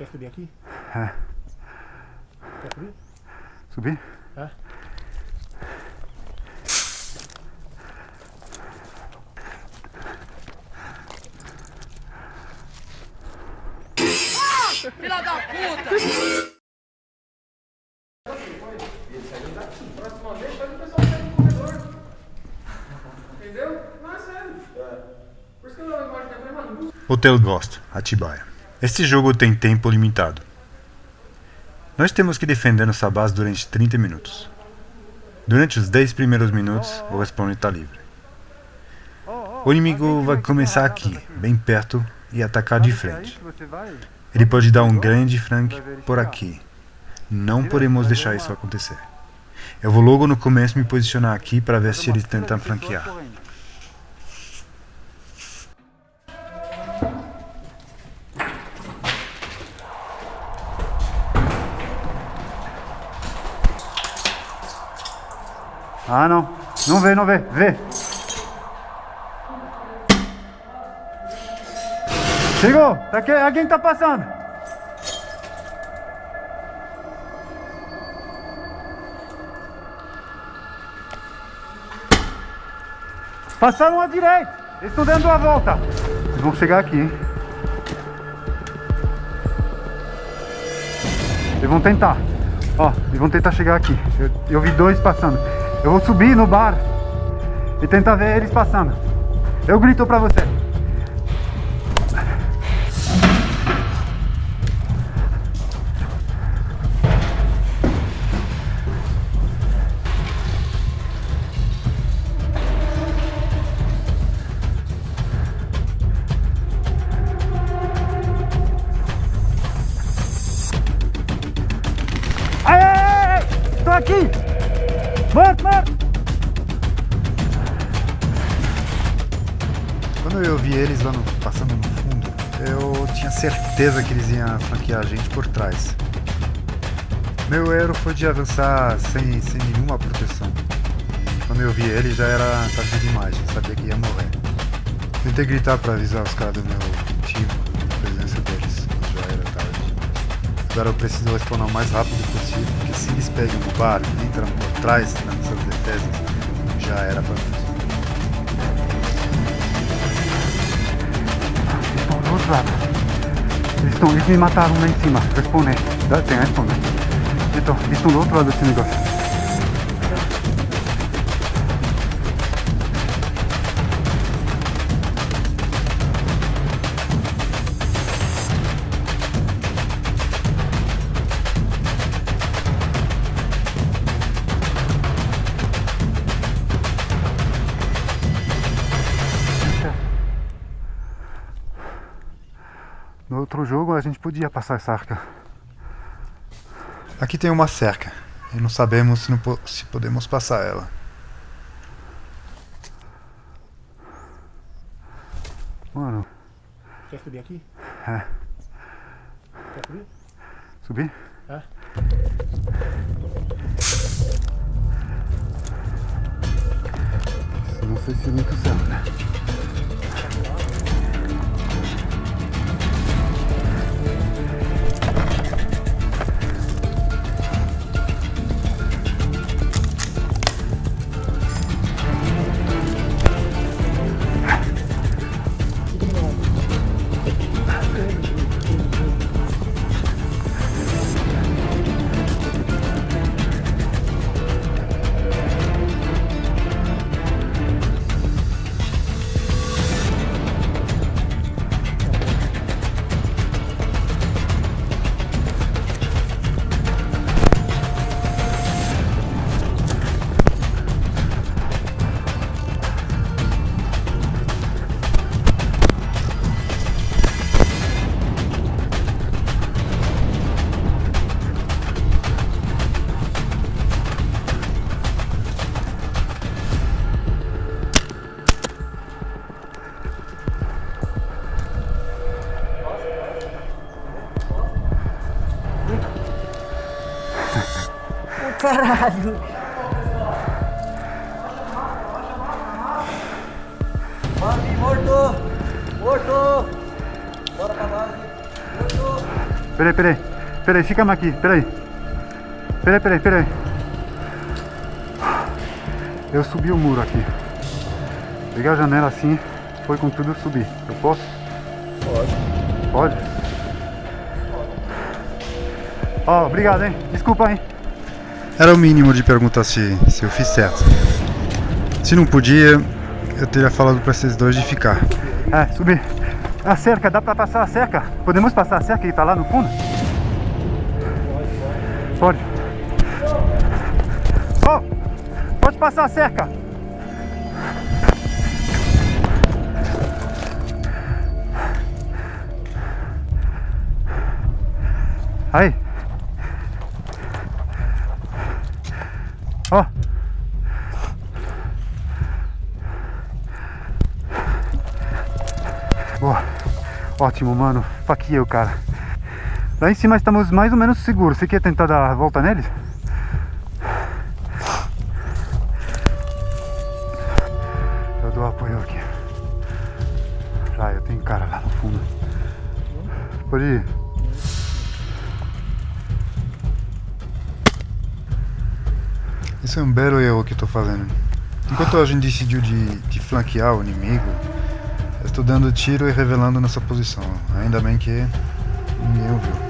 Quer subir aqui? É. Quer subir? Subir? É. Filha da puta! Entendeu? Não é sério. Por isso que eu Hotel Ghost, Atibaia. Este jogo tem tempo limitado. Nós temos que defender nossa base durante 30 minutos. Durante os 10 primeiros minutos, o respawn está livre. O inimigo vai começar aqui, bem perto, e atacar de frente. Ele pode dar um grande flank por aqui. Não podemos deixar isso acontecer. Eu vou logo no começo me posicionar aqui para ver se eles tentam flanquear. Ah, não. Não vê, não vê. Vê. Chegou. Tá aqui, alguém tá passando. Passaram à direita. Eles estão dando a volta. Eles vão chegar aqui, hein? Eles vão tentar. Ó, eles vão tentar chegar aqui. Eu, eu vi dois passando. Eu vou subir no bar e tentar ver eles passando. Eu grito pra você. Morto, morto! Quando eu vi eles lá no, passando no fundo, eu tinha certeza que eles iam flanquear a gente por trás. Meu erro foi de avançar sem, sem nenhuma proteção. Quando eu vi ele já era tarde demais, já sabia que ia morrer. Tentei gritar para avisar os caras do meu time da presença deles, Agora eu preciso responder o mais rápido possível, porque se eles pegam no bar e entram por trás nas nossas defesas, já era pra nós. Do outro lado. Eles, estão, eles me mataram lá em cima. Responder. Dá- Tem a responder. Então, eles estão do outro lado desse negócio. Outro jogo a gente podia passar essa arca. Aqui tem uma cerca. E não sabemos se, não po- se podemos passar ela. Mano, quer subir aqui? É. Quer subir? subir? É. Não sei se é muito certo, né? Caralho! Bambi, morto! Morto! Bora pra base! Morto! Peraí, peraí. Peraí, fica mais aqui, peraí. Peraí, peraí, peraí. Eu subi o muro aqui. Peguei a janela assim, foi com tudo subir. Eu posso? Pode. Pode? Ó, oh, obrigado, hein? Desculpa, hein? Era o mínimo de perguntar se, se eu fiz certo. Se não podia, eu teria falado para esses dois de ficar. É, subir. A cerca, dá pra passar a cerca? Podemos passar a cerca que tá lá no fundo? Pode. Oh, pode passar a cerca. Aí. Ó. Boa. Ótimo, mano. Faqueia o cara. Lá em cima estamos mais ou menos seguros. Você quer tentar dar a volta neles? Eu dou apoio aqui. Já, eu tenho cara lá no fundo. Pode ir. Esse é um belo erro que estou fazendo. Enquanto a gente decidiu de, de flanquear o inimigo, Estou dando tiro e revelando nossa posição. Ainda bem que ninguém ouviu.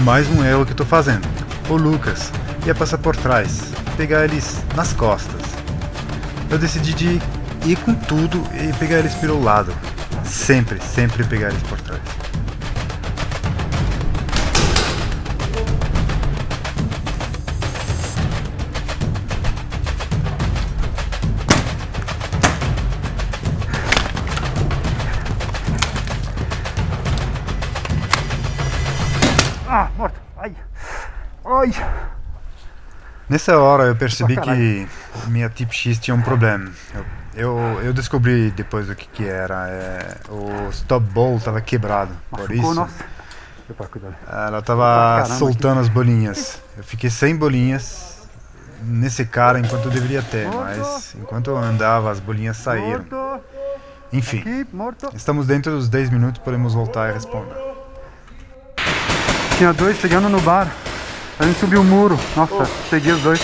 Mais um erro que tô fazendo. O Lucas ia passar por trás, pegar eles nas costas. Eu decidi de ir com tudo e pegar eles pelo lado. Sempre, sempre pegar eles por trás. Ai. Nessa hora eu percebi que minha Tip X tinha um problema. Eu, eu, eu descobri depois o que, que era. É, o stop ball estava quebrado. Por isso. Nossa. Ela estava soltando as bolinhas. Eu fiquei sem bolinhas nesse cara enquanto eu deveria ter, mas enquanto eu andava as bolinhas saíram. Enfim, estamos dentro dos 10 minutos, podemos voltar e responder. Tinha dois chegando no bar. A gente subiu o muro. Nossa, oh. peguei os dois.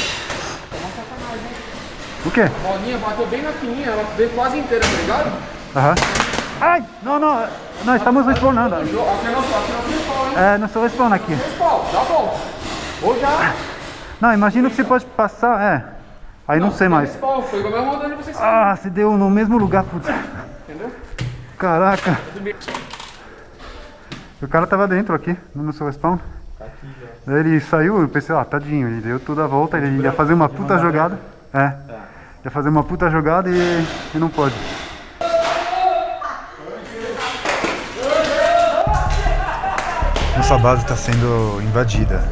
O quê? A bolinha bateu bem na fininha, ela veio quase inteira, tá ligado? Aham. Ai! Não, não, não, estamos respawnando. Aqui não, aqui não É, não sou respawn aqui. Respawn, dá bom. Ou já. Não, imagino que você pode passar, é. Aí não, não sei mais. Respawn, foi igual mesmo onde você Ah, se deu no mesmo lugar, putz. Entendeu? Caraca. O cara tava dentro aqui, no seu respawn. Ele saiu, eu pensei, ah, tadinho, ele deu toda a volta, ele ia fazer uma puta jogada. É. Tá. Ia fazer uma puta jogada e, e não pode. Nossa base está sendo invadida.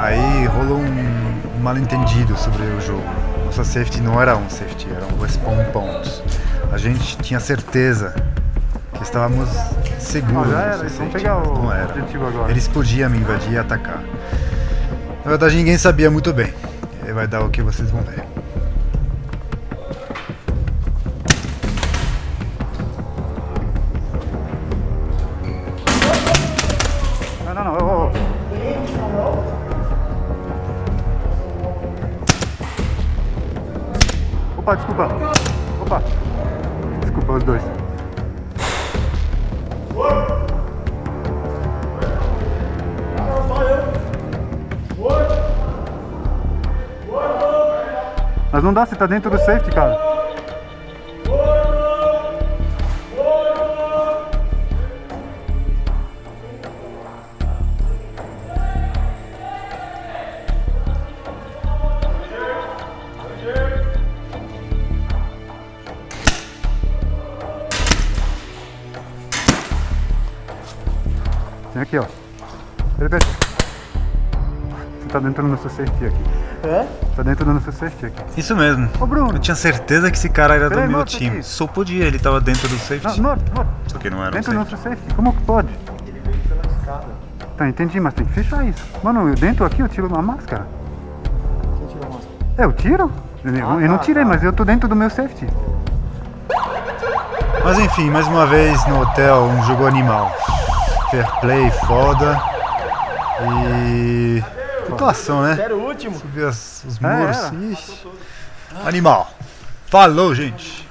Aí rolou um mal entendido sobre o jogo. Nossa safety não era um safety, era um respawn pontos. A gente tinha certeza que estávamos seguros. Não, já era, vamos pegar o não era. objetivo agora. Eles podiam me invadir e atacar. Na verdade, ninguém sabia muito bem. Vai dar o que vocês vão ver. Não, não, não. Oh, oh. Opa, desculpa. Opa. Desculpa os dois. Mas não dá, você tá dentro do safety, cara. Vem aqui, ó. Ele tá dentro do nosso safety aqui. É? Tá dentro do nosso safety aqui. Isso mesmo. Ô, Bruno. Eu tinha certeza que esse cara era do meu time. aqui. Só podia, ele tava dentro do safety. não, não. Só que não era um Dentro do safety. nosso safety. Como que pode? Ele veio pela escada. Tá, entendi, mas tem que fechar isso. Mano, eu dentro aqui eu tiro uma máscara. Quem tirou a máscara? É, eu tiro? Eu, eu não tá, tirei, tá. mas eu tô dentro do meu safety. Mas enfim, mais uma vez no hotel, um jogo animal. Fair play, foda. E. Situação, né? Era o último. Subir as- os muros. Ixi. Animal. Falou, gente.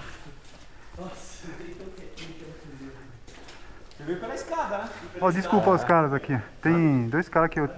Ele veio pela escada, né? Ó, desculpa os caras aqui. Tem dois caras que eu